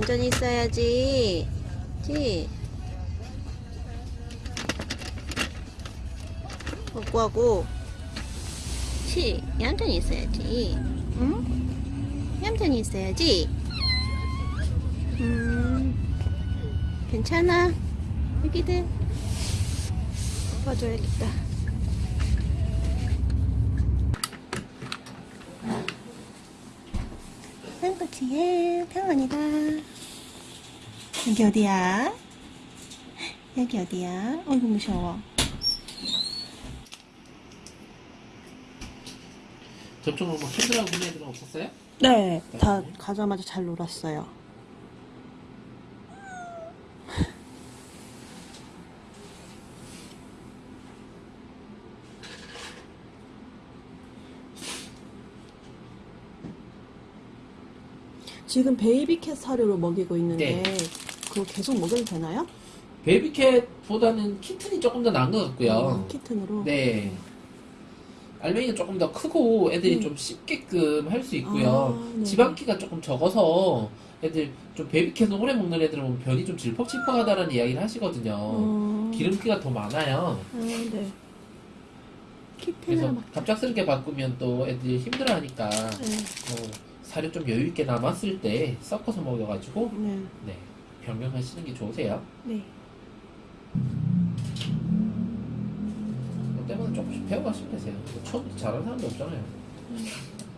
얌전히 있어야지. 지. 먹고 하고. 치. 얌전히 있어야지. 응? 얌전히 있어야지. 음. 괜찮아. 여기들. 봐줘야겠다. 한꼬치의 병원이다. 여기 어디야? 여기 어디야? 어이구 무서워. 저쪽으로 뭐 핸들하고 그런 애들은 없었어요? 네, 다 가자마자 잘 놀았어요. 지금 베이비캣 사료로 먹이고 있는데 네. 그거 계속 먹여도 되나요? 베이비캣보다는 키튼이 조금 더 나은 것 같고요. 어, 키튼으로. 네. 알맹이가 조금 더 크고 애들이 음. 좀 씹게끔 할 수 있고요. 아, 네. 지방기가 조금 적어서 애들 좀 베이비캣을 오래 먹는 애들은 보면 변이 좀 질퍽질퍽하다는 이야기를 하시거든요. 어, 기름기가 더 많아요. 아, 네. 그래서. 갑작스럽게 바꾸면 또 애들이 힘들어하니까 네. 어, 사료 좀 여유 있게 남았을 때 섞어서 먹여가지고 네. 네 변경하시는 게 좋으세요. 네. 뭐 때문에 조금씩 배워가시면 되세요. 뭐 처음부터 잘하는 사람도 없잖아요.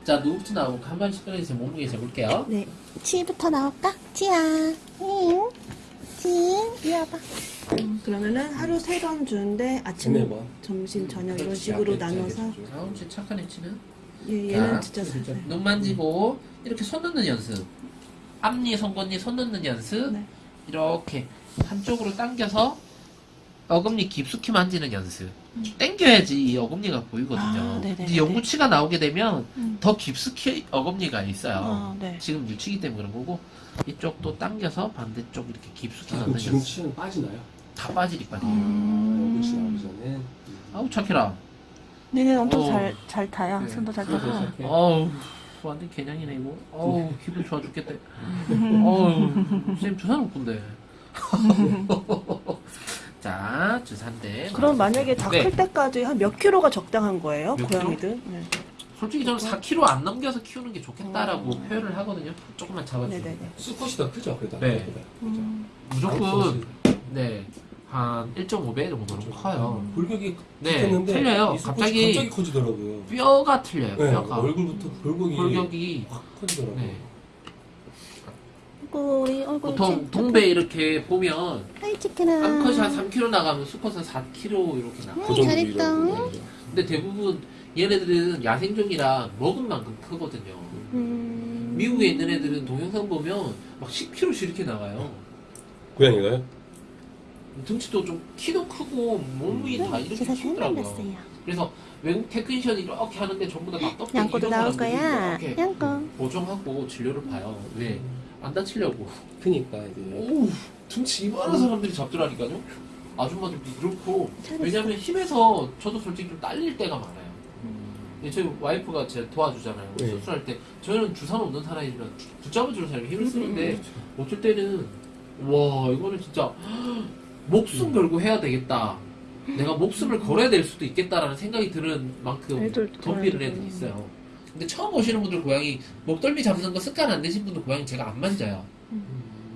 자 누구부터 나오고 한 번씩 꺼내주세요. 몸무게 재볼게요. 네. 치부터 나올까? 치야. 응. 치. 이리 와봐. 음, 그러면은 하루 세 번 주는데 아침, 네, 뭐. 점심, 저녁 이런 식으로 앞에 나눠서 다음 주 착한 애치는 얘, 얘는 자, 진짜 잘. 눈 만지고 이렇게 손 넣는 연습. 앞니, 송곳니 손 넣는 연습. 네. 이렇게 한쪽으로 당겨서 어금니 깊숙이 만지는 연습. 당겨야지 이 어금니가 보이거든요. 아. 근데 영구치가 나오게 되면 음. 더 깊숙이 어금니가 있어요. 아, 네. 지금 유치기 때문에 그런 거고 이쪽도 당겨서 반대쪽 이렇게 깊숙이 아, 넣는 지금 연습. 치는 빠지나요? 다 빠지니까요. 음. 여기 치 나오기 전에. 아우 착해라. 네네, 엄청 어. 잘, 잘 타요. 네. 손도 잘 타고. 어우 완전 개냥이네 이거. 어우 기분 좋아 죽겠다. 어우 쌤 주사 놓군데. 자 주사인데. 그럼 만약에 다 네. 클 때까지 한 몇 킬로가 적당한 거예요? 몇 고양이들? 네. 솔직히 저는 4kg 안 넘겨서 키우는 게 좋겠다라고 어. 표현을 하거든요. 조금만 잡아주세요. 네네네. 수컷이 더 크죠, 그래도. 네. 아까보다. 음. 무조건 네. 한 1.5배 정도는 커요. 골격이 네, 틀려요. 갑자기 갑자기 커지더라고요. 뼈가 틀려요. 네, 뼈가. 얼굴부터 골격이 골격이 확 커지더라고요. 네. 우리 얼굴 보통 동배 이렇게 보면 치킨아. 암컷이 한 3kg 나가면 수컷은 4kg 이렇게 나가. 음, 잘했다. 근데 대부분 얘네들은 야생종이라 먹은 만큼 크거든요. 음. 미국에 있는 애들은 동영상 보면 막 10kg씩 이렇게 나가요. 고양이가요? 등치도 좀 키도 크고 몸이 다 이렇게 제가 키우더라고요. 생각났어요. 그래서 외국 technician이 이렇게 하는데 전부 다 납떡 양꼬도 나올 거야. 이렇게 양꼬. 보정하고 진료를 봐요. 왜? 안 다치려고. 크니까 이제 오, 등치 이만한 사람들이 잡더라니까요. 아줌마들도 그렇고. 왜냐면 힘에서 저도 솔직히 좀 딸릴 때가 많아요. 예, 저희 와이프가 제 도와주잖아요. 네. 수술할 때 저는 주사 놓는 사람이라 붙잡아주는 사람이 힘을 음, 쓰는데 어쩔 때는 와 이거는 진짜 목숨 걸고 해야 되겠다. 내가 목숨을 걸어야 될 수도 있겠다라는 생각이 드는 만큼 덤비는 고양이. 애들이 있어요. 근데 처음 오시는 분들 고양이 목덜미 잡는 거 습관 안 되신 분들 고양이 제가 안 만져요.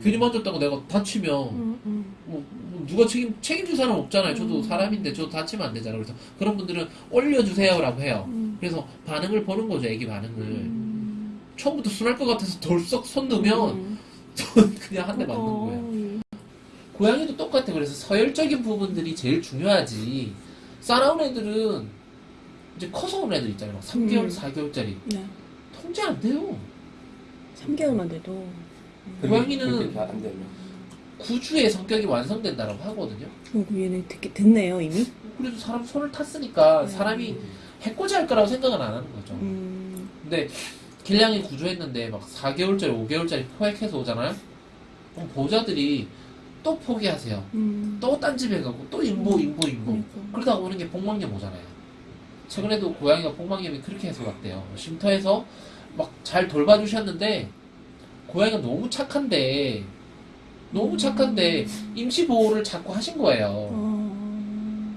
괜히 만졌다고 내가 다치면 음, 음. 뭐, 뭐 누가 책임 책임질 사람 없잖아요. 저도 사람인데 저도 다치면 안 되잖아요. 그래서 그런 분들은 올려주세요라고 해요. 음. 그래서 반응을 보는 거죠, 애기 반응을. 음. 처음부터 순할 것 같아서 덜썩 손 넣으면 음. 그냥 한 대 맞는 어, 거예요. 예. 고양이도 똑같아. 그래서 서열적인 부분들이 제일 중요하지. 싸나운 애들은 이제 커서 온 애들 있잖아요. 막 3개월, 음. 4개월짜리. 네. 통제 안 돼요. 3개월만 돼도. 고양이는 안 되면 구주의 성격이 완성된다라고 하거든요. 어, 그 얘네 듣기 됐네요, 이미? 그래도 사람 손을 탔으니까 음. 사람이 해코지 할 거라고 생각은 안 하는 거죠. 음. 근데 길냥이 구조했는데 막 4개월짜리, 5개월짜리 포획해서 오잖아요. 그럼 보호자들이 또 포기하세요. 음. 또딴 집에 가고 또 인보, 인보, 인보. 그러니까. 그러다가 오는 게 복막염 오잖아요. 최근에도 고양이가 복막염이 그렇게 해서 왔대요. 쉼터에서 막 잘 돌봐주셨는데 고양이가 너무 착한데 너무 착한데 임시 보호를 자꾸 하신 거예요. 어.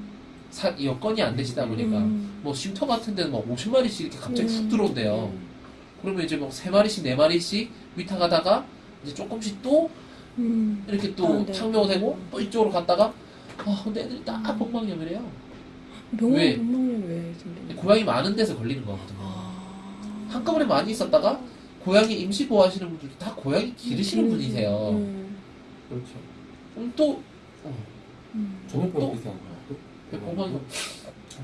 사, 여건이 안 되시다 보니까 음. 뭐 쉼터 같은 데는 막 50마리씩 이렇게 갑자기 훅 음. 들어온대요. 그러면 이제 뭐 3마리씩 4마리씩 위탁하다가 이제 조금씩 또 음. 이렇게 또 아, 네. 창묘되고 또 이쪽으로 갔다가 아 근데 애들이 다 복막염이래요. 병원 왜? 병원이 왜 생기는 고양이 많은 데서 걸리는 거거든요. 아. 한꺼번에 많이 있었다가 고양이 임시 보호하시는 분들도 다 고양이 기르시는 분이세요. 음. 그렇죠. 그럼 또 어, 음. 비슷한 거야. 복막염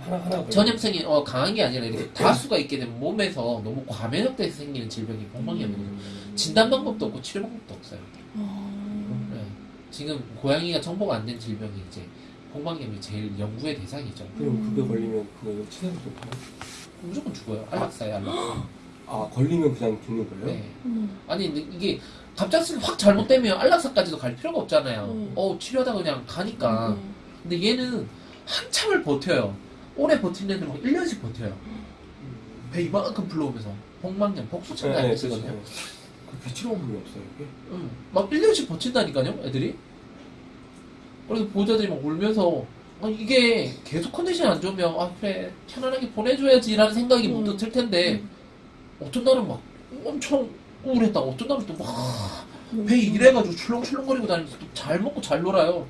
하나 하나 걸려. 전염성이 어, 강한 게 아니라 이렇게 다수가 있게 되면 몸에서 너무 과면역돼서 생기는 질병이 복막염이거든요. 음. 진단 방법도 없고 치료 방법도 없어요. 어. 네. 지금 고양이가 정보가 안 된 질병이 이제 복막염이 제일 연구의 대상이죠. 그럼 그거 걸리면 그거 치사도 좀 돼요? 무조건 죽어요. 안락사예요, 안락사. 아 걸리면 그냥 죽는 거예요? 네. 음. 아니 근데 이게 갑작스레 확 잘못되면 안락사까지도 갈 필요가 없잖아요. 음. 어 치료하다 그냥 가니까. 음. 근데 얘는 한참을 버텨요. 오래 버틴 애들 막 1년씩 버텨요. 배 이만큼 불러오면서 복막염, 복수창 네, 네, 네, 네, 쓰거든요. 그렇죠. 그 치료 방법이 없어요 이게? 응. 막 1년씩 버틴다니까요, 애들이. 그래서 보호자들이 막 울면서, 아, 이게 계속 컨디션이 안 좋으면, 아, 그래, 편안하게 보내줘야지 라는 생각이 음. 문득 들 텐데, 어떤 날은 막 엄청 우울했다. 어떤 날은 또 막, 음. 배 이래가지고 출렁출렁거리고 다니면서 또 잘 먹고 잘 놀아요.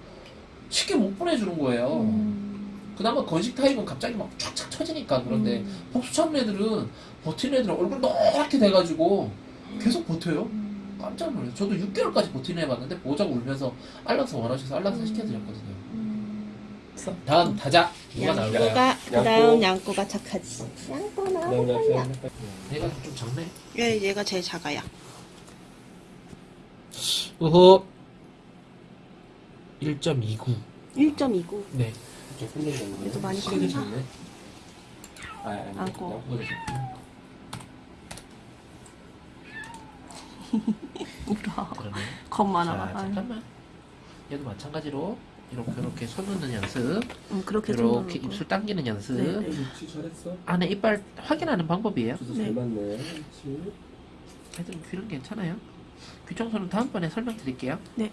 쉽게 못 보내주는 거예요. 음. 그나마 건식 타입은 갑자기 막 촥촥 쳐지니까 그런데, 음. 복수창 애들은 버티는 애들은 얼굴 노랗게 돼가지고 계속 버텨요. 음. 깜짝 놀랐어요. 저도 6개월까지 버티는 해봤는데 보호자가 울면서 안락사 원하셔서 안락사 시켜드렸거든요. 음. 다음 누가 나올까요? 양꼬가 그다음 양꼬가 착하지. 양꼬. 약간 얘가 좀 작네. 얘 얘가 제일 작아요. 어허 1.29 1.29. 네. 그래도 많이 컸나? 작네. 아 아니. 안고. 울어. 그러네 겁자 많아 봐. 잠깐만 얘도 마찬가지로 이렇게 이렇게 손 넣는 연습 응, 그렇게 이렇게 좀 입술 당기는 연습 네, 네. 그렇지 잘했어. 안에 이빨 확인하는 방법이에요 주소 네. 잘 맞네. 그렇지. 애들은 귀는 괜찮아요 귀 청소는 다음번에 설명드릴게요 네.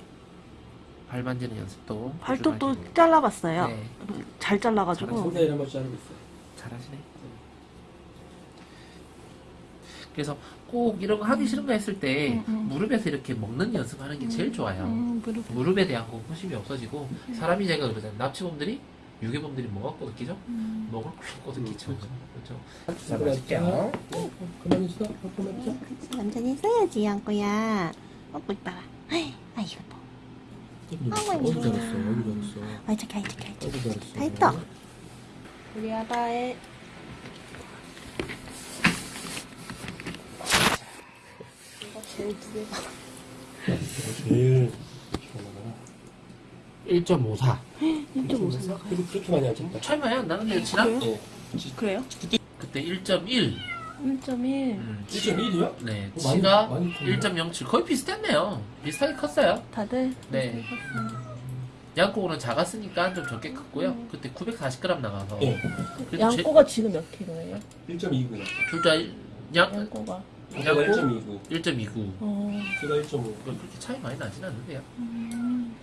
발 만지는 연습도 발톱도. 잘라봤어요. 네 잘 잘라가지고. 손대일 한번 자르고 있어. 잘하시네. 그래서 꼭 이런 거 하기 싫은 거 했을 때 음, 음. 무릎에서 이렇게 먹는 연습하는 게 제일 좋아요. 음, 무릎. 무릎 에 대한 공포심이 없어지고 사람이 제가 그러잖아요. 납치범들이 유괴범들이 뭐가? 음. 목을 꼭 꼬드기죠. 음, 그렇죠. 자, 맛있게요. 그만 있어. 그만 있어. 그치, 완전히 써야지 양꼬야. 먹고 있다가. 아이, 아이 이거 뭐. 어머니. 어디 잘했어. 어디 잘했어. 아이 착해, 아이 착해, 아이 착해. 어디 잘했어. 다 했다. 우리 아바의 이거 제일 두 개가. 제일 1.54. 1.5 나가요. 그렇게 그렇게 많이 안 쳤다. 차이 많이 안 나는데요, 지난? 그래요? 예. 그래요? 그때 1.1. 1.1. 음, 1.1이요? 네, 어, 많이- 지가 많이 컸네. 1.07. 거의 비슷했네요. 비슷하게 컸어요. 다들 네. 양꼬는 작았으니까 좀 적게 컸고요. 음. 그때 940g 나가서. 예. 그래도 양꼬가 지금 몇 킬로예요? 1.29. 둘다 양, 양꼬가. 제가 양꼬 1.29. 1.29. 어. 제가 1.5. 그렇게 차이 많이 나진 않는데요. 음.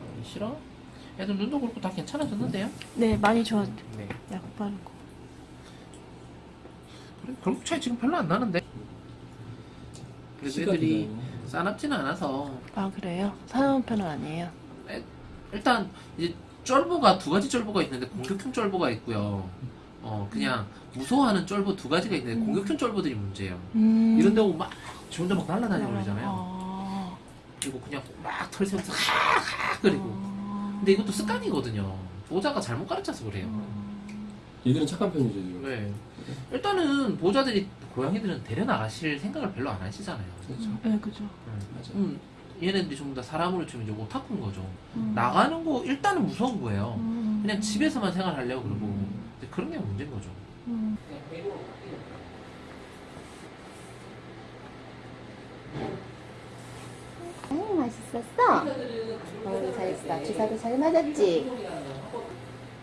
어, 싫어? 애들 눈도 그렇고 다 괜찮아졌는데요? 네, 많이 좋아. 네. 약 바르고. 그래, 결국 차이 지금 별로 안 나는데. 그래서 애들이. 싸납지는 않아서 아 그래요? 사나운 편은 아니에요. 일단 이제 쫄보가 두 가지 쫄보가 있는데 공격형 쫄보가 있고요. 어 그냥 무서워하는 쫄보 두 가지가 있는데 음. 공격형 쫄보들이 문제예요. 음. 이런 데 오면 막 지 혼자 막 날아다니고 그러잖아요. 아. 그리고 그냥 막 털세면서 하하 그리고 아. 근데 이것도 습관이거든요. 보호자가 잘못 가르쳐서 그래요. 음. 얘들은 착한 편이죠 지금. 네. 일단은 보호자들이 고양이들은 데려나가실 생각을 별로 안 하시잖아요. 그렇죠. 네, 그죠. 맞아. 음, 얘네들이 전부 다 사람으로 치면 이제 오타쿠인 거죠. 음. 나가는 거 일단은 무서운 거예요. 음. 그냥 집에서만 생활하려고 그러고 음. 근데 그런 게 문제인 거죠. 음. 음, 맛있었어? 어, 잘했어. 주사도 잘 맞았지?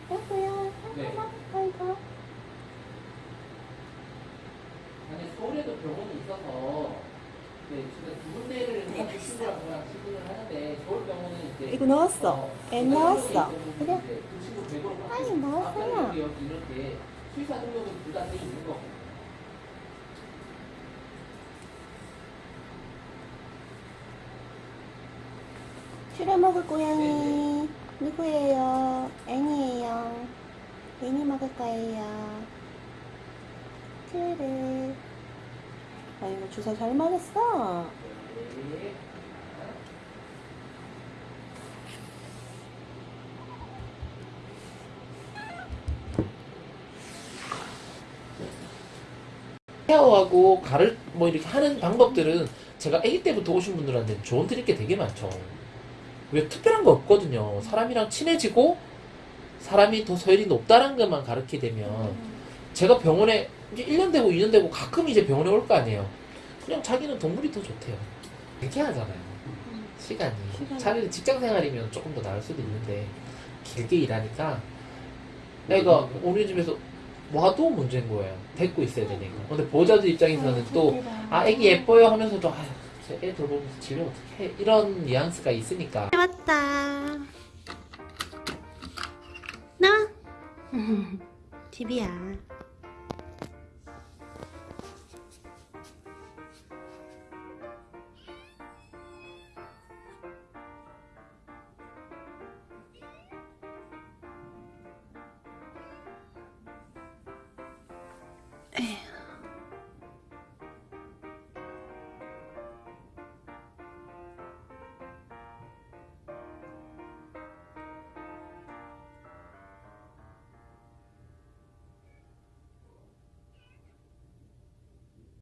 아이고야. 네. 아이고. 아니 서울에도 병원이 있어서 네, 지금 두 군데를 다 친구랑 저랑 시술을 하는데 서울병원은 이거 넣었어. 애 넣었어. 그래? 그 친구 100으로 아니, 거. 치료 먹을 고양이 누구예요? 애니예요. 애니 먹을 거예요. 그래. 아이고 주사 잘 맞았어. 케어하고 가를 뭐 이렇게 하는 방법들은 제가 아기 때부터 오신 분들한테 조언 드릴 게 되게 많죠. 왜 특별한 거 없거든요. 사람이랑 친해지고 사람이 더 서열이 높다는 것만 가르치게 되면 제가 병원에 이제 1년 되고 2년 되고 가끔 이제 병원에 올 거 아니에요. 그냥 자기는 동물이 더 좋대요. 이렇게 하잖아요. 시간이. 시간이. 차라리 직장 생활이면 조금 더 나을 수도 있는데 길게 일하니까 내가 우리 집에서 와도 문제인 거예요. 데리고 있어야 되니까. 근데 보호자들 입장에서는 또 아, 애기 예뻐요 하면서도, 아휴, 애 돌보면서 집에 어떻게 해. 이런 뉘앙스가 있으니까. 왔다. 나? 집이야. 에휴.